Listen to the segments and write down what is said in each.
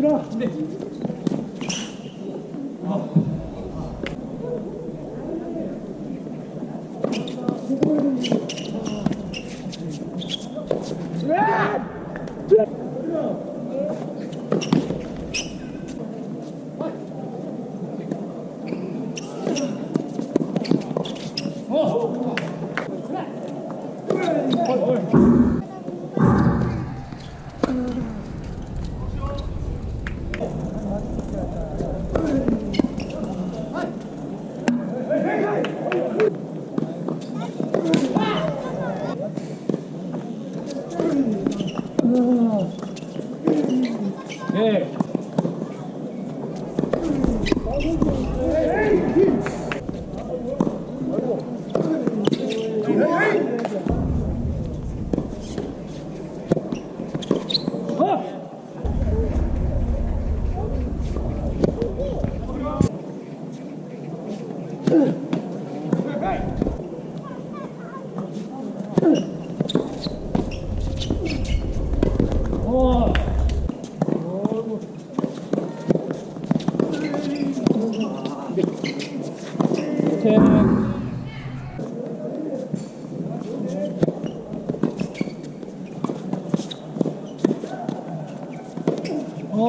들어. 네. 어. 으아! 으아! Oh!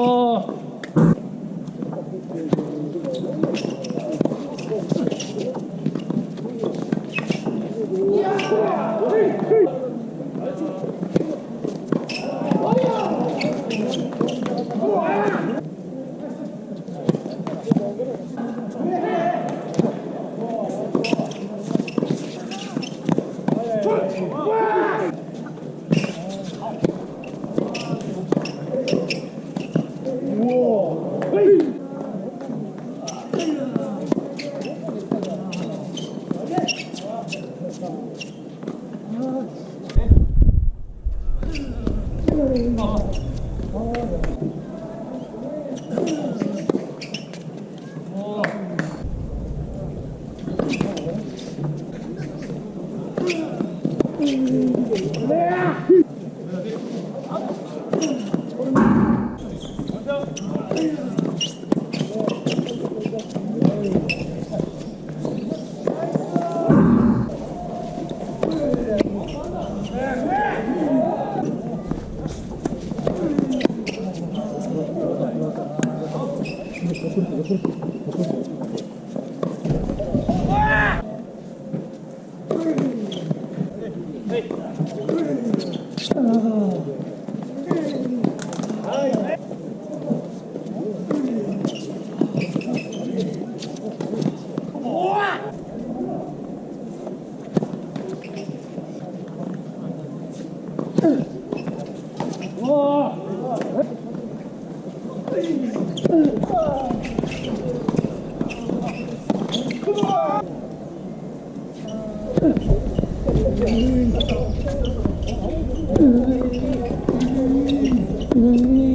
어... Mm-hmm.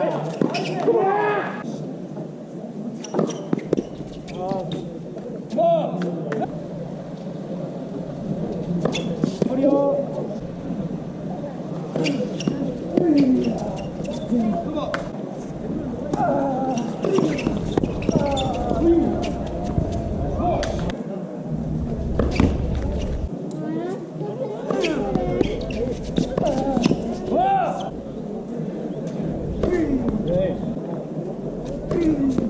Yeah. うん。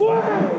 Wow!